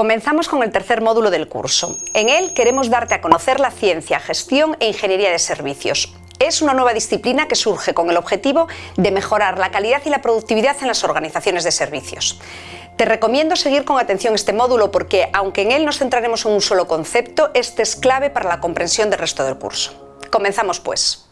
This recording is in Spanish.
Comenzamos con el tercer módulo del curso. En él queremos darte a conocer la ciencia, gestión e ingeniería de servicios. Es una nueva disciplina que surge con el objetivo de mejorar la calidad y la productividad en las organizaciones de servicios. Te recomiendo seguir con atención este módulo porque, aunque en él nos centraremos en un solo concepto, este es clave para la comprensión del resto del curso. Comenzamos pues.